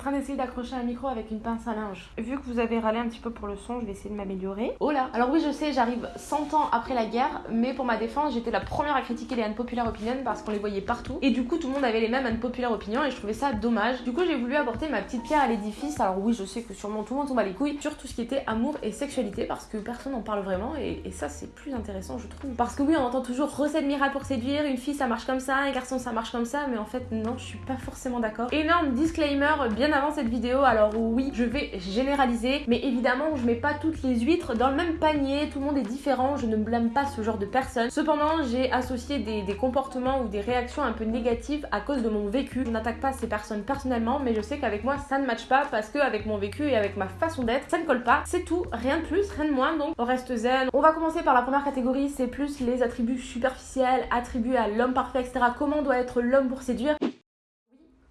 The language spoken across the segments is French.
train d'essayer d'accrocher un micro avec une pince à linge. Vu que vous avez râlé un petit peu pour le son, je vais essayer de m'améliorer. Oh là Alors oui, je sais, j'arrive 100 ans après la guerre, mais pour ma défense, j'étais la première à critiquer les unpopular opinions parce qu'on les voyait partout. Et du coup, tout le monde avait les mêmes unpopular opinions et je trouvais ça dommage. Du coup, j'ai voulu apporter ma petite pierre à l'édifice. Alors oui, je sais que sûrement tout le monde tombe à les couilles sur tout ce qui était amour et sexualité parce que personne n'en parle vraiment et, ça, c'est plus intéressant, je trouve. Parce que oui, on entend toujours recette miracle pour séduire, une fille ça marche comme ça, un garçon ça marche comme ça, mais en fait, non, je suis pas forcément d'accord. Énorme disclaimer bien avant cette vidéo, alors oui, je vais généraliser, mais évidemment, je mets pas toutes les huîtres dans le même panier, tout le monde est différent, je ne blâme pas ce genre de personnes. Cependant, j'ai associé des, des comportements ou des réactions un peu négatives à cause de mon vécu. Je n'attaque pas ces personnes personnellement, mais je sais qu'avec moi, ça ne matche pas parce que avec mon vécu et avec ma façon d'être, ça ne colle pas. C'est tout, rien de plus, rien de moins, donc on reste zen. On va commencer par la première catégorie, c'est plus les attributs superficiels, attribués à l'homme parfait, etc. Comment doit être l'homme pour séduire?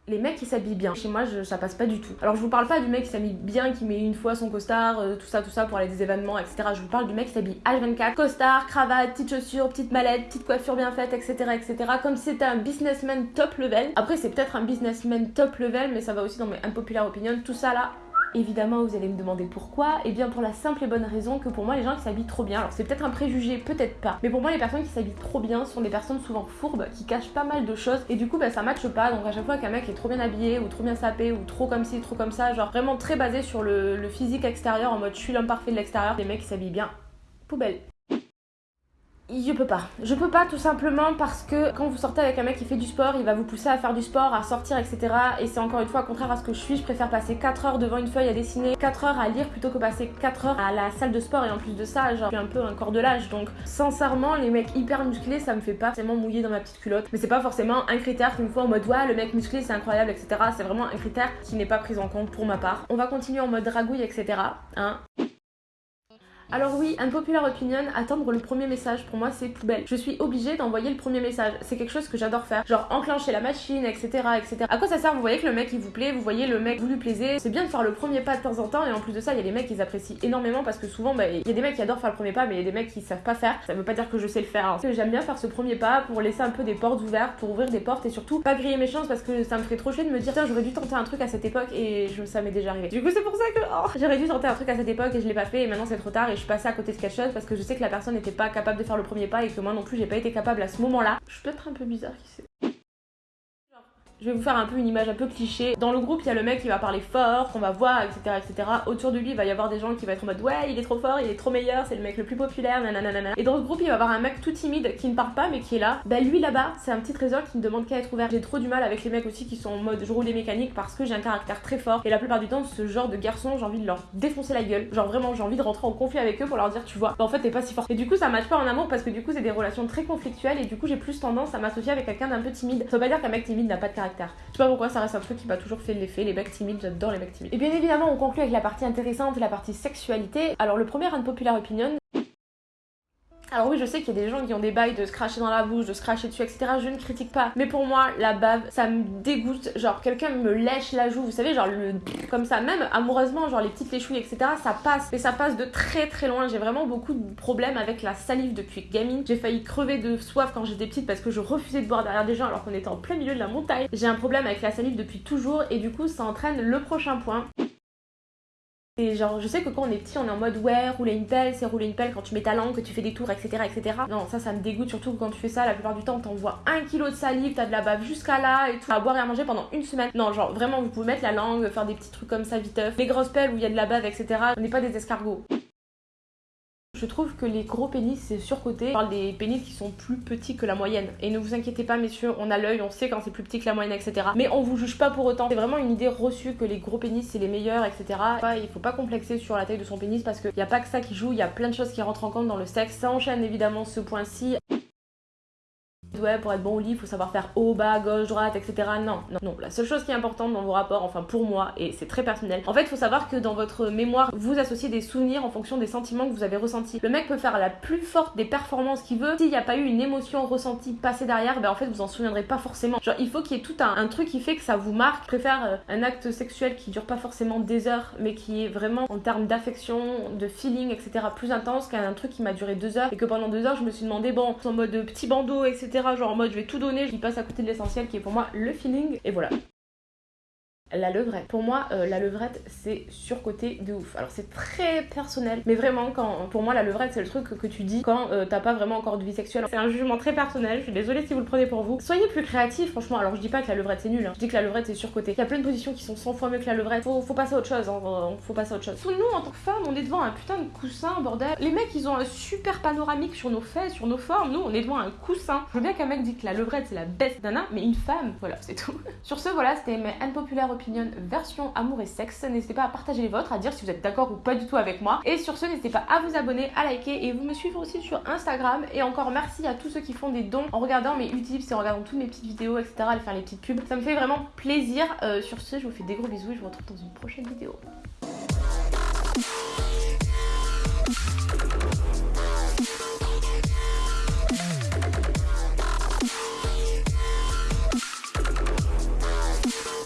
Les mecs qui s'habillent bien. Chez moi, je, ça passe pas du tout. Alors, je vous parle pas du mec qui s'habille bien, qui met une fois son costard, euh, tout ça, tout ça pour aller des événements, etc. Je vous parle du mec qui s'habille H24, costard, cravate, petite chaussure, petite mallette, petite coiffure bien faite, etc. etc. Comme si c'était un businessman top level. Après, c'est peut-être un businessman top level, mais ça va aussi dans mes unpopular opinions. Tout ça là, Évidemment, vous allez me demander pourquoi. Et eh bien pour la simple et bonne raison que pour moi, les gens qui s'habillent trop bien, alors c'est peut-être un préjugé, peut-être pas, mais pour moi, les personnes qui s'habillent trop bien sont des personnes souvent fourbes, qui cachent pas mal de choses, et du coup, bah, ça matche pas. Donc à chaque fois qu'un mec est trop bien habillé, ou trop bien sapé, ou trop comme ci, trop comme ça, genre vraiment très basé sur le, physique extérieur, en mode je suis l'homme parfait de l'extérieur, les mecs qui s'habillent bien, poubelle. Je peux pas. Je peux pas tout simplement parce que quand vous sortez avec un mec qui fait du sport, il va vous pousser à faire du sport, à sortir, etc. Et c'est encore une fois contraire à ce que je suis. Je préfère passer 4 heures devant une feuille à dessiner, 4 heures à lire plutôt que passer 4 heures à la salle de sport. Et en plus de ça, genre, je un peu un corps de l'âge. Donc, sincèrement, les mecs hyper musclés, ça me fait pas forcément mouiller dans ma petite culotte. Mais c'est pas forcément un critère qui me faut en mode ouais, le mec musclé c'est incroyable, etc. C'est vraiment un critère qui n'est pas pris en compte pour ma part. On va continuer en mode dragouille, etc. Hein. Alors oui, un popular opinion, attendre le premier message, pour moi c'est poubelle. Je suis obligée d'envoyer le premier message. C'est quelque chose que j'adore faire. Genre enclencher la machine, etc., etc. À quoi ça sert? Vous voyez que le mec il vous plaît, vous voyez le mec vous lui plaisez. C'est bien de faire le premier pas de temps en temps et en plus de ça, il y a des mecs qui apprécient énormément parce que souvent, bah, il y a des mecs qui adorent faire le premier pas, mais il y a des mecs qui savent pas faire. Ça veut pas dire que je sais le faire. Hein. J'aime bien faire ce premier pas pour laisser un peu des portes ouvertes, pour ouvrir des portes et surtout pas griller mes chances parce que ça me ferait trop chier de me dire tiens j'aurais dû tenter un truc à cette époque et je, ça m'est déjà arrivé. Du coup c'est pour ça que oh, j'aurais dû tenter un truc à cette époque et je l'ai pas fait et maintenant c'est trop tard et je suis à côté de quelque parce que je sais que la personne n'était pas capable de faire le premier pas et que moi non plus j'ai pas été capable à ce moment-là. Je suis peut-être un peu bizarre, qui sait. Je vais vous faire un peu une image un peu cliché. Dans le groupe, il y a le mec qui va parler fort, qu'on va voir, etc., etc. Autour de lui, il va y avoir des gens qui vont être en mode ouais, il est trop fort, il est trop meilleur, c'est le mec le plus populaire, nanana. Et dans le groupe, il va y avoir un mec tout timide qui ne parle pas mais qui est là. Bah lui là-bas, c'est un petit trésor qui ne demande qu'à être ouvert. J'ai trop du mal avec les mecs aussi qui sont en mode je roule les mécaniques parce que j'ai un caractère très fort. Et la plupart du temps, ce genre de garçon, j'ai envie de leur défoncer la gueule. Genre vraiment, j'ai envie de rentrer en conflit avec eux pour leur dire tu vois, bah en fait t'es pas si fort. Et du coup, ça match pas en amour parce que du coup, c'est des relations très conflictuelles et du coup, j'ai plus tendance à m'associer avec quelqu'un d'un peu timide. Ça veut pas dire qu'un mec timide n'a pas de caractère. Je sais pas pourquoi ça reste un truc qui m'a toujours fait l'effet. Les mecs timides, j'adore les mecs. Et bien évidemment, on conclut avec la partie intéressante, la partie sexualité. Alors le premier unpopular opinion, alors oui, je sais qu'il y a des gens qui ont des bails de se cracher dans la bouche, de se cracher dessus, etc. Je ne critique pas. Mais pour moi, la bave, ça me dégoûte. Genre, quelqu'un me lèche la joue, vous savez, genre le... comme ça, même amoureusement, genre les petites léchouilles, etc. Ça passe. Mais ça passe de très très loin. J'ai vraiment beaucoup de problèmes avec la salive depuis gamine. J'ai failli crever de soif quand j'étais petite parce que je refusais de boire derrière des gens alors qu'on était en plein milieu de la montagne. J'ai un problème avec la salive depuis toujours et du coup, ça entraîne le prochain point. Et genre, je sais que quand on est petit, on est en mode ouais, rouler une pelle, c'est rouler une pelle quand tu mets ta langue, que tu fais des tours, etc. etc. Non, ça, ça me dégoûte, surtout quand tu fais ça, la plupart du temps, t'envoies un kilo de salive, t'as de la bave jusqu'à là et tout, à boire et à manger pendant une semaine. Non, genre, vraiment, vous pouvez mettre la langue, faire des petits trucs comme ça viteuf. Les grosses pelles où il y a de la bave, etc. On n'est pas des escargots. Je trouve que les gros pénis c'est surcoté. On parle des pénis qui sont plus petits que la moyenne. Et ne vous inquiétez pas messieurs, on a l'œil, on sait quand c'est plus petit que la moyenne, etc. Mais on vous juge pas pour autant. C'est vraiment une idée reçue que les gros pénis c'est les meilleurs, etc. Il faut pas complexer sur la taille de son pénis parce qu'il n'y a pas que ça qui joue, il y a plein de choses qui rentrent en compte dans le sexe. Ça enchaîne évidemment ce point-ci ouais, pour être bon au lit, il faut savoir faire haut, bas, gauche, droite, etc. Non, non, non. La seule chose qui est importante dans vos rapports, enfin pour moi, et c'est très personnel, en fait, il faut savoir que dans votre mémoire, vous associez des souvenirs en fonction des sentiments que vous avez ressentis. Le mec peut faire la plus forte des performances qu'il veut. S'il n'y a pas eu une émotion ressentie passée derrière, ben en fait, vous en souviendrez pas forcément. Genre, il faut qu'il y ait tout un, truc qui fait que ça vous marque. Je préfère euh, un acte sexuel qui dure pas forcément des heures, mais qui est vraiment en termes d'affection, de feeling, etc. plus intense qu'un truc qui m'a duré deux heures et que pendant deux heures, je me suis demandé, bon, en mode petit bandeau, etc genre en mode je vais tout donner, je passe à côté de l'essentiel qui est pour moi le feeling, et voilà. La levrette. Pour moi, euh, la levrette, c'est surcoté de ouf. Alors c'est très personnel, mais vraiment, quand pour moi, la levrette, c'est le truc que, tu dis quand euh, t'as pas vraiment encore de vie sexuelle. C'est un jugement très personnel. Je suis désolée si vous le prenez pour vous. Soyez plus créatifs, franchement. Alors je dis pas que la levrette c'est nul. Hein. Je dis que la levrette c'est surcoté. Il y a plein de positions qui sont 100 fois mieux que la levrette. Faut, faut passer à autre chose. Hein. Faut passer à autre chose. Nous, en tant que femmes, on est devant un putain de coussin, bordel. Les mecs, ils ont un super panoramique sur nos fesses, sur nos formes. Nous, on est devant un coussin. Je veux bien qu'un mec dit que la levrette c'est la best nana, mais une femme, voilà, c'est tout. sur ce, voilà, c'était mes unpopular version amour et sexe. N'hésitez pas à partager les vôtres, à dire si vous êtes d'accord ou pas du tout avec moi. Et sur ce, n'hésitez pas à vous abonner, à liker et vous me suivre aussi sur Instagram. Et encore merci à tous ceux qui font des dons en regardant mes utips et en regardant toutes mes petites vidéos, etc. À faire les petites pubs. Ça me fait vraiment plaisir. Euh, sur ce, je vous fais des gros bisous et je vous retrouve dans une prochaine vidéo.